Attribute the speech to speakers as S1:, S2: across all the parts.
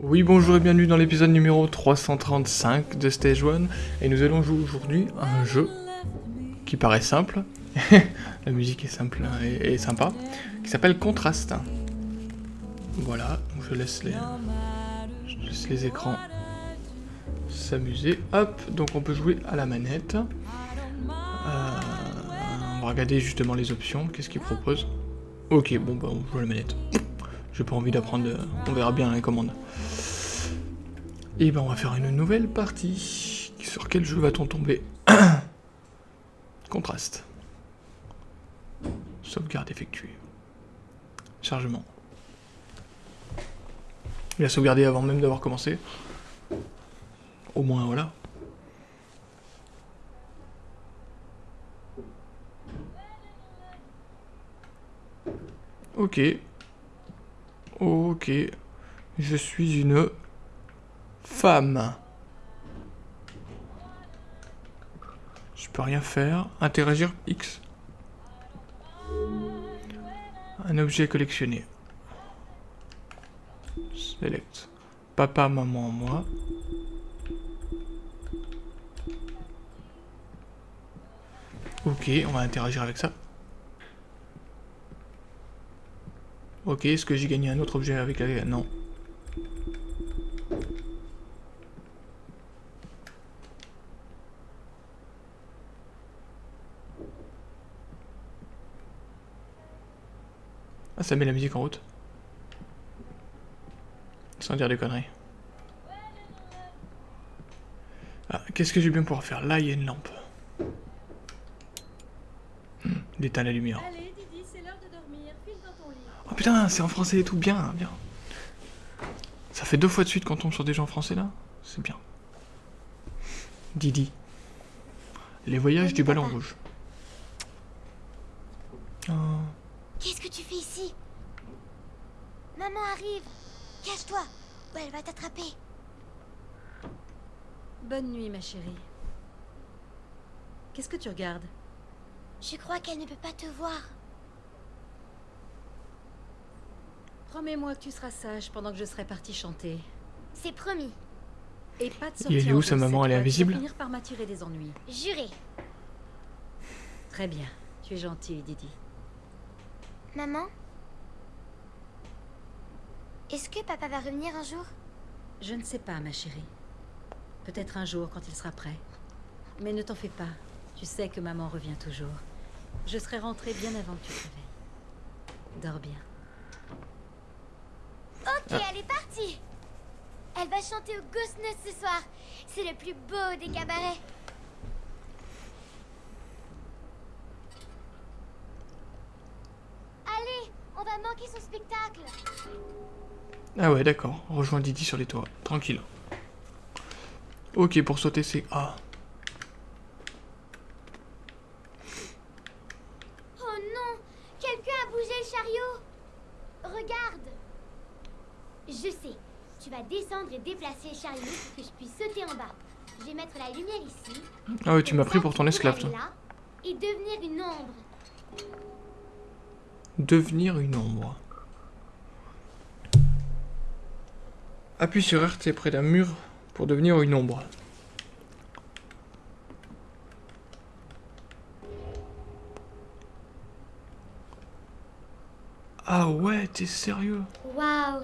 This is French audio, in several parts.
S1: Oui, bonjour et bienvenue dans l'épisode numéro 335 de Stage 1 et nous allons jouer aujourd'hui à un jeu qui paraît simple, la musique est simple et, sympa, qui s'appelle Contrast. Voilà, je laisse les écrans s'amuser. Hop, donc on peut jouer à la manette. Euh, on va regarder justement les options, qu'est-ce qu'il propose. Ok, bon bah on joue à la manette. J'ai pas envie d'apprendre, on verra bien les commandes. Et ben on va faire une nouvelle partie. Sur quel jeu va-t-on tomber? Contraste. Sauvegarde effectuée. Chargement. Il a sauvegardé avant même d'avoir commencé. Au moins voilà. Ok. Ok. Je suis une femme. Je peux rien faire. Interagir X. Un objet collectionné. Select. Papa, maman, moi. Ok, on va interagir avec ça. Ok, est-ce que j'ai gagné un autre objet avec la... Non. Ah, ça met la musique en route. Sans dire des conneries. Ah, qu'est-ce que je vais bien pouvoir faire? Là, il y a une lampe. Hmm, D'éteindre la lumière.
S2: Allez, Didi, c'est l'heure de dormir. File dans ton lit.
S1: Oh putain, c'est en français et tout, bien, bien. Ça fait deux fois de suite qu'on tombe sur des gens français là C'est bien. Didi. Les voyages du ballon rouge. Oh.
S3: Qu'est-ce que tu fais ici? Maman arrive Cache-toi ou elle va t'attraper
S2: Bonne nuit, ma chérie. Qu'est-ce que tu regardes?
S3: Je crois qu'elle ne peut pas te voir.
S2: Promets-moi que tu seras sage pendant que je serai partie chanter.
S3: C'est promis.
S2: Et pas de
S1: Il
S2: sortir
S1: est où, sa maman, elle est invisible?
S2: Finir par m'attirer des ennuis.
S3: Juré.
S2: Très bien. Tu es gentille, Didi.
S3: Maman? Est-ce que papa va revenir un jour?
S2: Je ne sais pas, ma chérie. Peut-être un jour quand il sera prêt. Mais ne t'en fais pas. Tu sais que maman revient toujours. Je serai rentrée bien avant que tu te réveilles. Dors bien.
S3: Ok, elle est partie Elle va chanter au Ghost Nest ce soir. C'est le plus beau des cabarets. Allez, on va manquer son spectacle.
S1: Ah ouais, d'accord. Rejoins Didi sur les toits. Tranquille. Ok, pour sauter, c'est A.
S3: Oh non Quelqu'un a bougé le chariot Regarde Je sais. Tu vas descendre et déplacer chariot pour que je puisse sauter en bas. Je vais mettre la lumière ici.
S1: Ah ouais, tu m'as pris pour ton esclave, toi.
S3: là Et devenir une ombre.
S1: Devenir une ombre. Appuie sur RT près d'un mur pour devenir une ombre. Ah ouais, t'es sérieux
S3: Waouh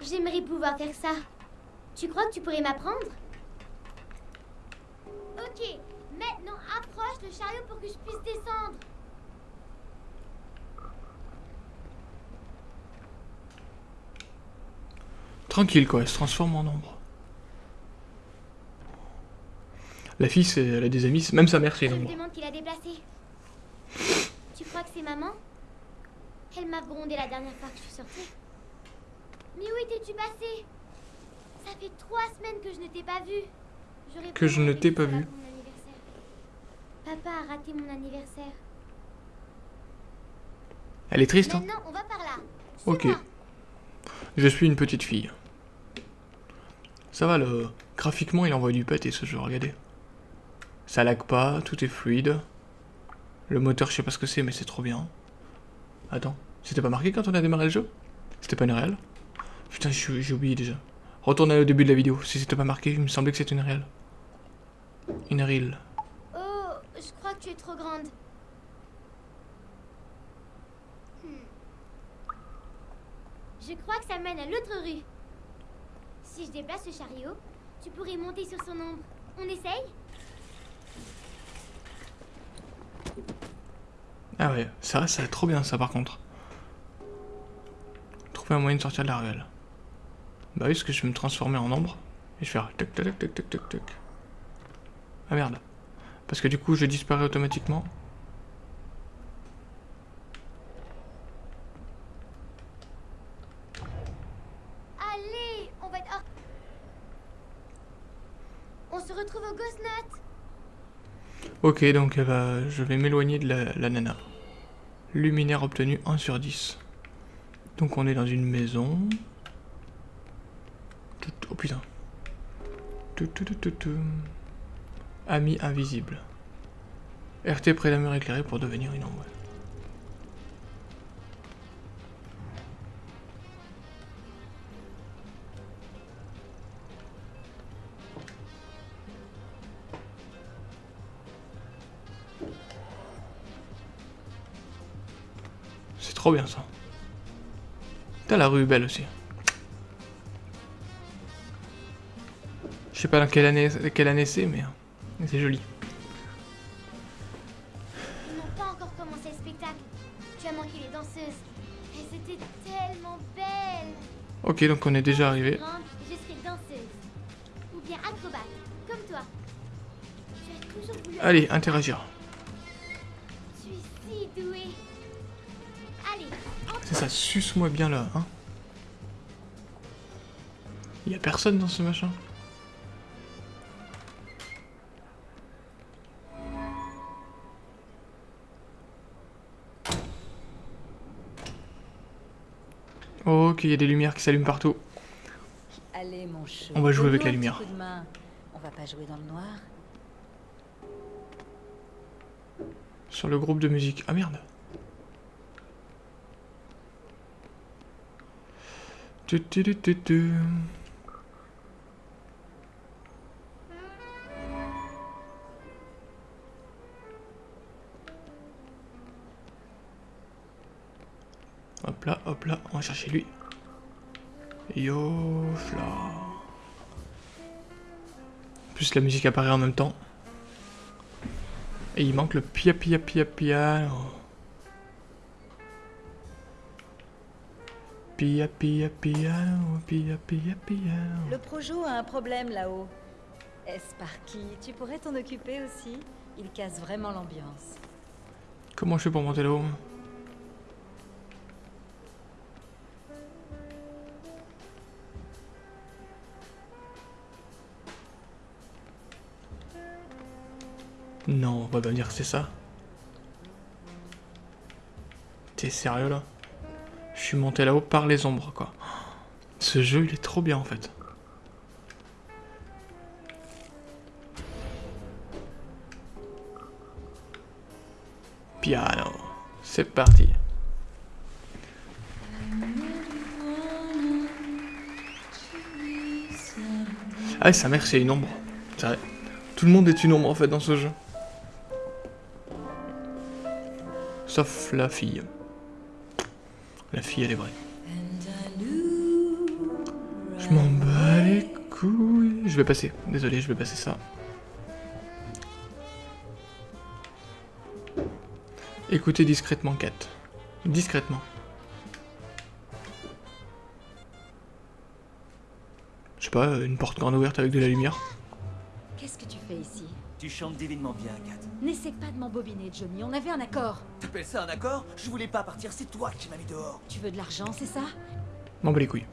S3: J'aimerais pouvoir faire ça. Tu crois que tu pourrais m'apprendre? Ok, maintenant approche le chariot pour que je puisse descendre.
S1: Tranquille quoi, elle se transforme en ombre. La fille, elle a des amis, même sa mère c'est
S3: Je
S1: une
S3: me
S1: ombre.
S3: demande qui l'a déplacé. Tu crois que c'est maman? Elle m'a grondé la dernière fois que je suis sortie. Mais où étais-tu passé Ça fait trois semaines que je ne t'ai pas vu.
S1: Que je ne t'ai pas vu.
S3: Papa a raté mon anniversaire.
S1: Elle est triste, hein
S3: Maintenant, on va par là.
S1: Ok. Je suis une petite fille. Ça va, le... graphiquement, il envoie du pâté ce jeu, regardez. Ça lag pas, tout est fluide. Le moteur, je sais pas ce que c'est, mais c'est trop bien. Attends, c'était pas marqué quand on a démarré le jeu? C'était pas une réelle? Putain, j'ai oublié déjà. Retournez au début de la vidéo. Si c'était pas marqué, il me semblait que c'était une réelle. Une réelle.
S3: Oh, je crois que tu es trop grande. Hmm. Je crois que ça mène à l'autre rue. Si je déplace le chariot, tu pourrais monter sur son ombre. On essaye?
S1: Ah ouais, ça, ça trop bien ça par contre. Trouver un moyen de sortir de la ruelle. Bah oui, parce que je vais me transformer en ombre. Et je vais faire tac tac tac tac tac tac Ah merde. Parce que du coup, je disparais automatiquement.
S3: Allez, on va être... On se retrouve au Ghost Note
S1: Ok, donc je vais m'éloigner de la, nana. Luminaire obtenu 1 sur 10. Donc on est dans une maison. Oh putain. Ami invisible. RT près d'un mur éclairé pour devenir une ombre. trop bien ça. T'as la rue belle aussi. Je sais pas dans quelle année, quelle année c'est, mais c'est joli.
S3: Ils n'ont pas encore commencé le spectacle. Tu as manqué les danseuses. Elles étaient tellement belles.
S1: Ok, donc on est déjà arrivé.
S3: Je serai danseuse. Ou bien acrobate, comme toi.
S1: Allez, interagir. C'est ça, suce-moi bien là, hein. Y a personne dans ce machin. Ok, il y a des lumières qui s'allument partout.
S2: Allez, mon
S1: On va jouer avec la lumière.
S2: On va pas jouer dans le noir.
S1: Sur le groupe de musique. Ah merde. Hop là, hop là, on va chercher lui. Yo, là. Plus la musique apparaît en même temps. Et il manque le pia pia pia pia.
S2: Le projo a un problème là-haut. Sparky, tu pourrais t'en occuper aussi? Il casse vraiment l'ambiance.
S1: Comment je fais pour monter là-haut Non, on va pas dire que c'est ça? T'es sérieux là? Je suis monté là-haut par les ombres, quoi. Ce jeu, il est trop bien, en fait. Piano. C'est parti. Ah, sa mère, c'est une ombre. Tout le monde est une ombre, en fait, dans ce jeu. Sauf la fille. La fille, elle est vraie. Je m'en bats les couilles. Je vais passer. Désolé, je vais passer ça. Écoutez discrètement, Kat. Discrètement. Je sais pas, une porte grande ouverte avec de la lumière.
S2: Qu'est-ce que tu fais ici?
S4: Tu chantes divinement bien, Kat.
S2: N'essaie pas de m'embobiner, Johnny. On avait un accord.
S4: T'appelles ça un accord? Je voulais pas partir, c'est toi qui m'as mis dehors.
S2: Tu veux de l'argent, c'est ça?
S1: M'en bats les couilles.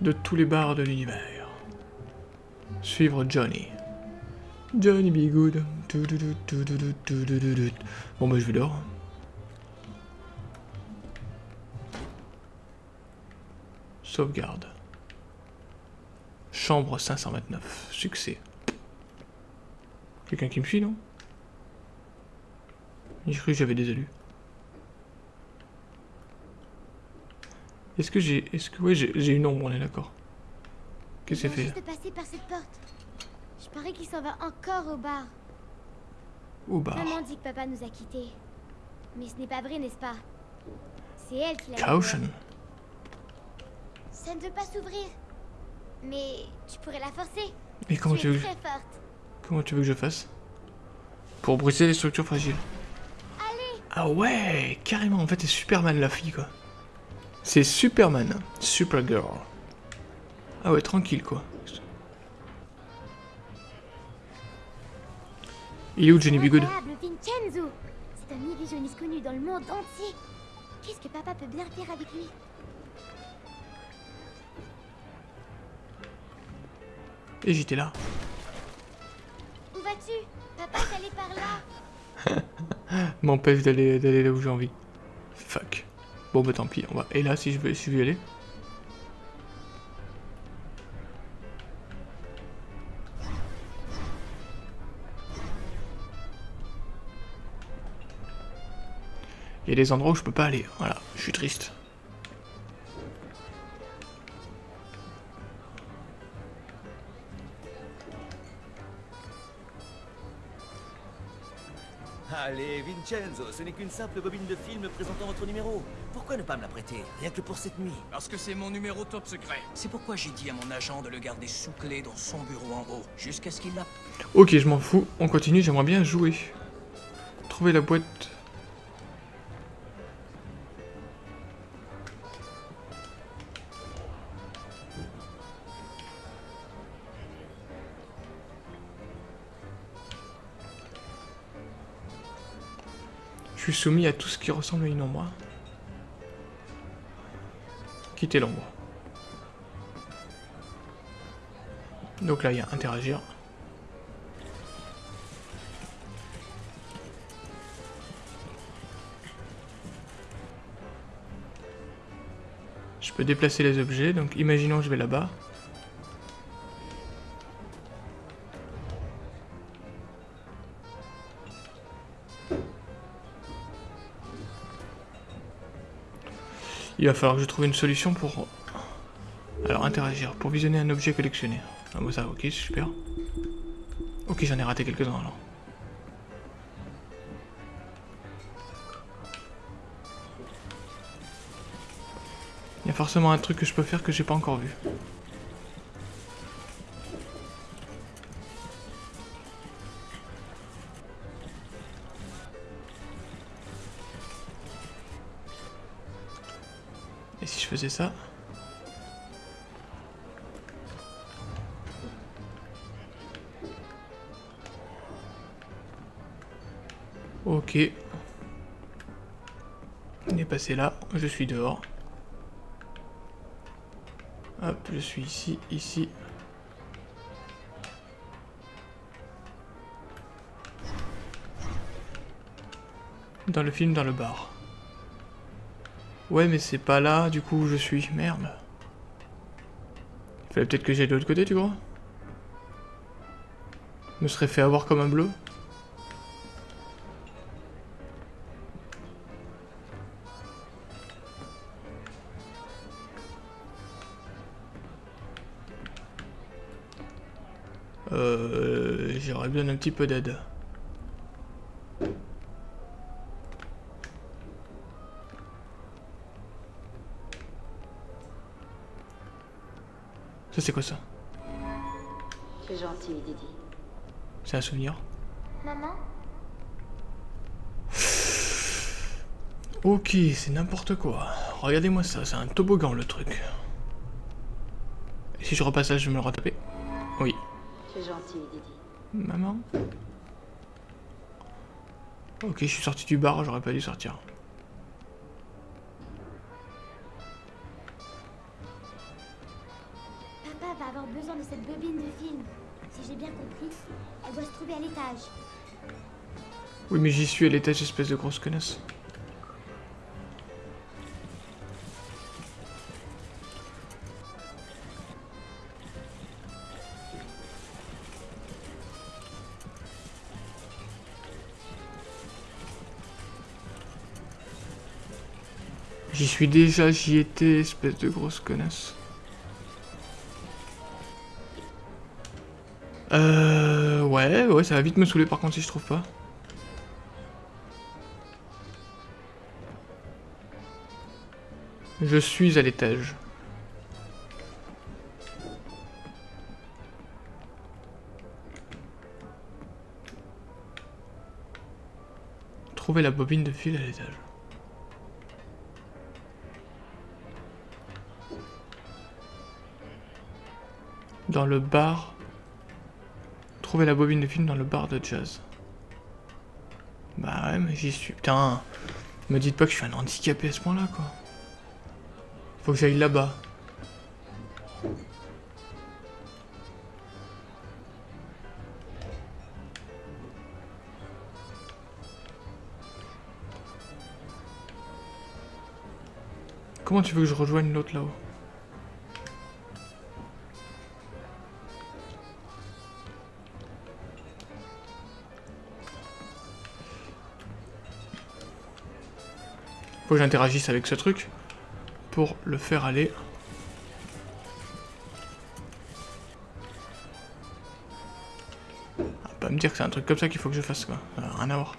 S1: De tous les bars de l'univers. Suivre Johnny. Johnny be good. Bon bah je vais dehors. Sauvegarde. Chambre 529. Succès. Quelqu'un qui me suit, non? J'ai cru que j'avais des élus. Est-ce que j'ai... Est-ce que... Ouais, j'ai une ombre, on est d'accord. Qu'est-ce que c'est fait
S3: juste par cette porte. Je parie qu'il s'en va encore au bar.
S1: Au bar.
S3: Maman dit que papa nous a quittés. Mais ce n'est pas vrai, n'est-ce pas? C'est elle qui l'a
S1: Caution.
S3: Ça ne veut pas s'ouvrir. Mais tu pourrais la forcer.
S1: Et comment
S3: tu
S1: veux que...
S3: très forte.
S1: Comment tu veux que je fasse Pour briser les structures fragiles.
S3: Allez,
S1: Ah ouais, carrément. En fait, c'est Superman la fille, quoi. C'est Superman. Supergirl. Ah ouais, tranquille, quoi. Il est où Johnny B. Good?
S3: Incroyable, Vincenzo C'est un illusionniste connu dans le monde entier. Qu'est-ce que papa peut bien faire avec lui?
S1: Et j'étais là.
S3: Où vas-tu? Papa est par là.
S1: M'empêche d'aller d'aller là où j'ai envie. Fuck. Bon bah tant pis, on va. Et là si je veux, si je veux y aller? Il y a des endroits où je peux pas aller. Voilà, je suis triste.
S4: Allez, Vincenzo, ce n'est qu'une simple bobine de film présentant votre numéro. Pourquoi ne pas me la prêter Rien que pour cette nuit?
S5: Parce que c'est mon numéro top secret. C'est pourquoi j'ai dit à mon agent de le garder sous clé dans son bureau en haut, jusqu'à ce qu'il l'a.
S1: Ok, je m'en fous. On continue, j'aimerais bien jouer. Trouver la boîte. Soumis à tout ce qui ressemble à une ombre. Quitter l'ombre. Donc là, il y a interagir. Je peux déplacer les objets, donc imaginons que je vais là-bas. Il va falloir que je trouve une solution pour... Alors, interagir. Pour visionner un objet collectionné. Ah bon ça, ok, super. Ok, j'en ai raté quelques-uns alors. Il y a forcément un truc que je peux faire que j'ai pas encore vu. Ça Ok. On est passé là, je suis dehors. Hop, je suis ici, ici. Dans le film, dans le bar. Ouais, mais c'est pas là, du coup, où je suis. Merde. Il fallait peut-être que j'aille de l'autre côté, tu crois? Je me serais fait avoir comme un bleu Euh, j'aurais besoin d'un petit peu d'aide. Ça c'est quoi ça
S2: C'est gentil, Didi.
S1: C'est un souvenir
S3: Maman
S1: Ok, c'est n'importe quoi. Regardez-moi ça, c'est un toboggan le truc. Et si je repasse là, je vais me le retaper Oui.
S2: C'est gentil, Didi.
S1: Maman Ok, je suis sorti du bar, j'aurais pas dû sortir. Oui, mais j'y suis à l'étage, espèce de grosse connasse. J'y suis déjà, j'y étais, espèce de grosse connasse. Euh... Ouais, ouais, ça va vite me saouler par contre si je trouve pas. Je suis à l'étage. Trouver la bobine de fil à l'étage. Dans le bar. Trouver la bobine de film dans le bar de jazz. Bah ouais, mais j'y suis. Putain, me dites pas que je suis un handicapé à ce point-là, quoi. Faut que j'aille là-bas. Comment tu veux que je rejoigne l'autre là-haut? Faut que j'interagisse avec ce truc pour le faire aller. Ah, pas me dire que c'est un truc comme ça qu'il faut que je fasse quoi. Ça n'a rien à voir.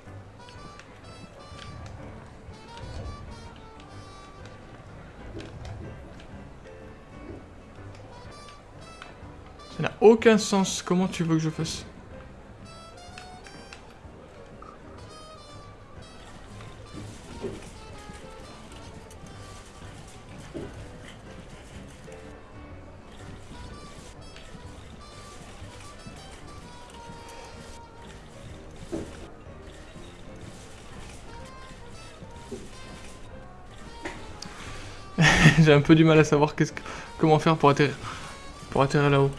S1: Ça n'a aucun sens. Comment tu veux que je fasse? J'ai un peu du mal à savoir qu'est-ce que... comment faire pour atterrir, pour atterrir là-haut.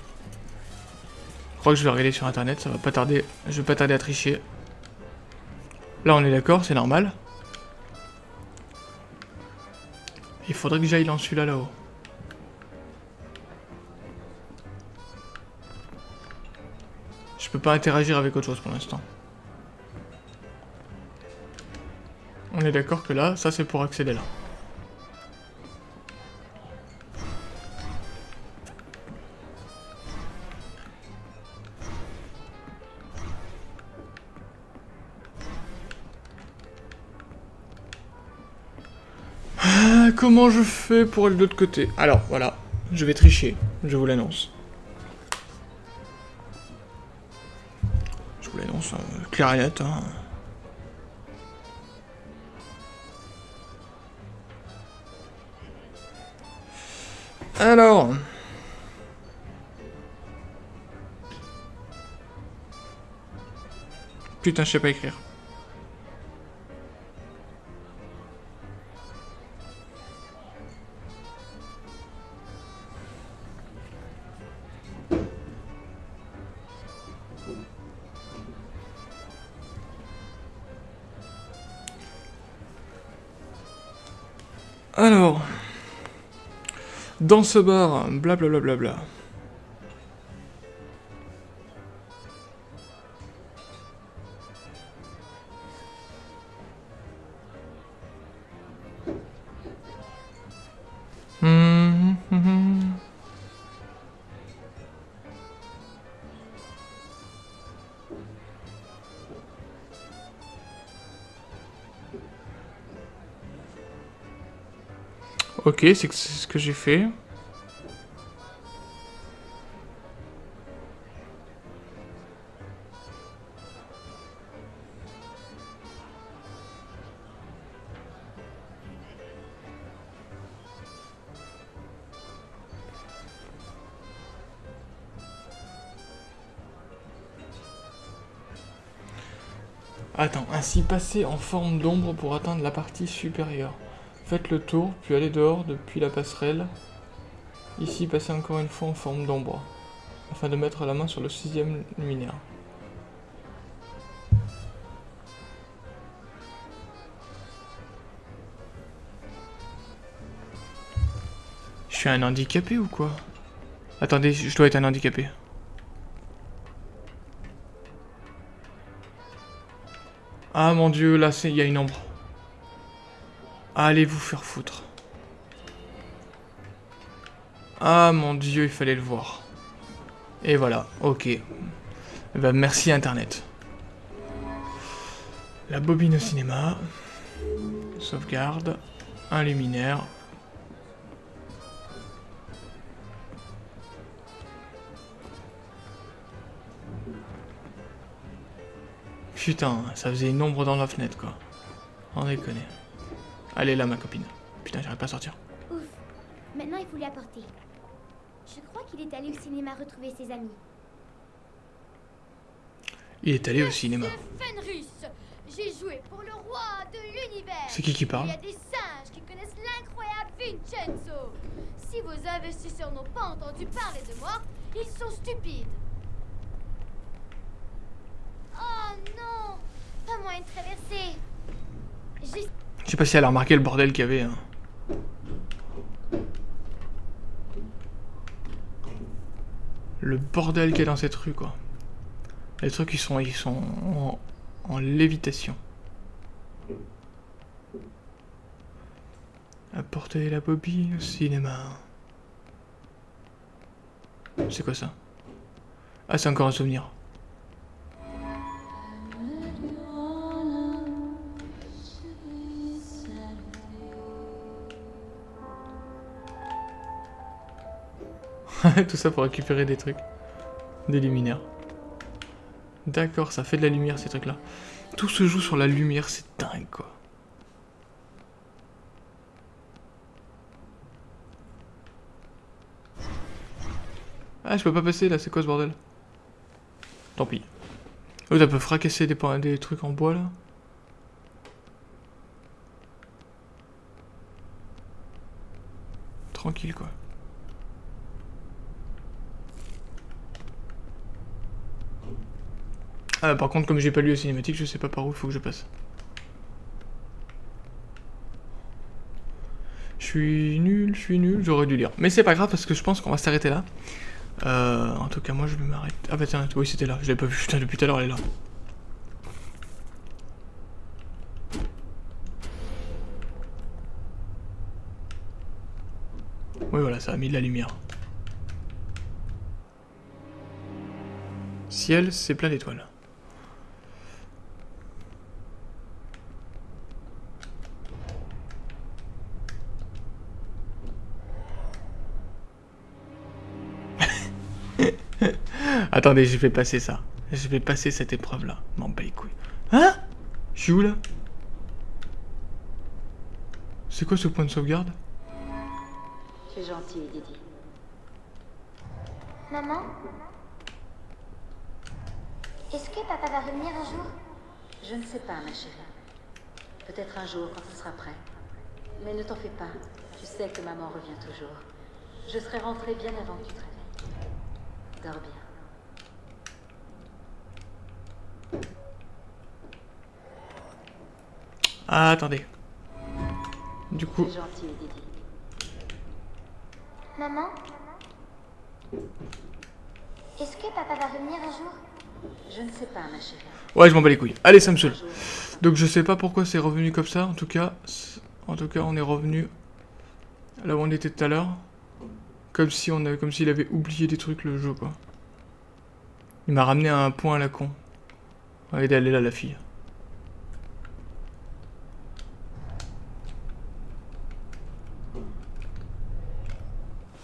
S1: Je crois que je vais regarder sur internet, ça va pas tarder. Je vais pas tarder à tricher. Là on est d'accord, c'est normal. Il faudrait que j'aille dans celui-là là-haut. Je peux pas interagir avec autre chose pour l'instant. On est d'accord que là, ça c'est pour accéder là. Comment je fais pour aller de l'autre côté Alors, voilà, je vais tricher, je vous l'annonce. Je vous l'annonce, net, hein. Alors... Putain, je sais pas écrire. Dans ce bar, blablabla. Bla bla. Ok, c'est ce que j'ai fait. Attends, ainsi passer en forme d'ombre pour atteindre la partie supérieure. Faites le tour, puis allez dehors depuis la passerelle. Ici, passez encore une fois en forme d'ombre, afin de mettre la main sur le sixième luminaire. Je suis un handicapé ou quoi? Attendez, je dois être un handicapé. Ah mon dieu, là il y a une ombre. Allez vous faire foutre. Ah mon dieu, il fallait le voir. Et voilà, ok. Eh ben, merci Internet. La bobine au cinéma. Sauvegarde. Un luminaire. Putain, ça faisait une ombre dans la fenêtre, quoi. On déconne. Allez là, ma copine. Putain, j'arrive pas à sortir.
S3: Ouf. Maintenant, il faut lui apporter. Je crois qu'il est allé au cinéma retrouver ses amis.
S1: Il est allé au cinéma.
S3: J'ai joué pour le roi de l'univers.
S1: C'est qui qui parle
S3: Il y a des singes qui connaissent l'incroyable Vincenzo. Si vos investisseurs n'ont pas entendu parler de moi, ils sont stupides. Oh non Pas moyen de traverser. Juste
S1: Je sais pas si elle a remarqué le bordel qu'il y avait. hein. Le bordel qu'il y a dans cette rue, quoi. Les trucs, ils sont, ils sont en, lévitation. Apporter la bobine au cinéma. C'est quoi ça? Ah, c'est encore un souvenir. Tout ça pour récupérer des trucs. Des luminaires. D'accord, ça fait de la lumière ces trucs-là. Tout se joue sur la lumière, c'est dingue quoi. Ah, je peux pas passer là, c'est quoi ce bordel? Tant pis. Oh, ça peut fracasser des, des trucs en bois là? Tranquille quoi. Ah, par contre, comme j'ai pas lu la cinématique, je sais pas par où il faut que je passe. Je suis nul, je suis nul, j'aurais dû lire. Mais c'est pas grave parce que je pense qu'on va s'arrêter là. Euh, en tout cas, moi je vais m'arrêter. Ah bah tiens, oui, c'était là, je l'ai pas vu, putain, depuis tout à l'heure elle est là. Oui, voilà, ça a mis de la lumière. Ciel, c'est plein d'étoiles. Attendez, je vais passer ça. Je vais passer cette épreuve-là. M'en bats les couilles. Hein? Je suis où là? C'est quoi ce point de sauvegarde?
S2: C'est gentil, Didi.
S3: Maman? Est-ce que papa va revenir un jour?
S2: Je ne sais pas, ma chérie. Peut-être un jour quand il sera prêt. Mais ne t'en fais pas. Tu sais que maman revient toujours. Je serai rentrée bien avant que tu te réveilles. Dors bien.
S1: Ah, attendez. Du coup,
S2: C'est gentil, Didi.
S3: Maman Est-ce que papa va revenir un jour?
S2: Je ne sais pas, ma chérie.
S1: ouais, je m'en bats les couilles. Allez, ça me saoule. Donc je sais pas pourquoi c'est revenu comme ça. En tout cas, en tout cas, on est revenu là où on était tout à l'heure. Comme si on avait, comme s'il avait oublié des trucs le jeu quoi. Il m'a ramené à un point à la con. Regardez, elle est là la fille.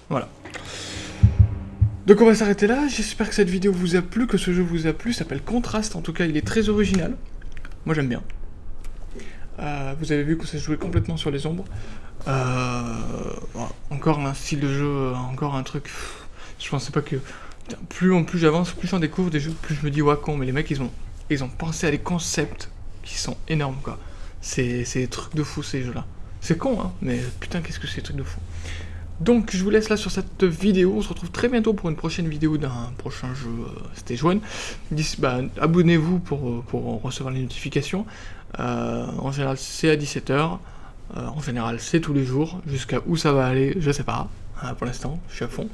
S1: Voilà. Donc on va s'arrêter là, j'espère que cette vidéo vous a plu, que ce jeu vous a plu, s'appelle Contrast, en tout cas il est très original. Moi j'aime bien. Euh, vous avez vu que ça se jouait complètement sur les ombres. Euh, encore un style de jeu, encore un truc. Je pensais pas que. Plus en plus j'avance, plus j'en découvre des jeux, plus je me dis ouais con, mais les mecs ils ont, ils ont pensé à des concepts qui sont énormes quoi. C'est c'est des trucs de fou ces jeux là. C'est con hein, mais putain qu'est-ce que c'est des trucs de fou. Donc je vous laisse là sur cette vidéo, on se retrouve très bientôt pour une prochaine vidéo d'un prochain jeu euh, Stage 1. D'ici- bah, Abonnez-vous pour, euh, pour recevoir les notifications. Euh, en général c'est à 17h, en général c'est tous les jours, jusqu'à où ça va aller je sais pas, pour l'instant je suis à fond.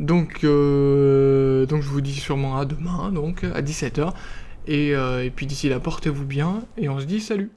S1: Donc, donc je vous dis sûrement à demain, donc à 17h. Et, euh, et puis d'ici là portez-vous bien et on se dit salut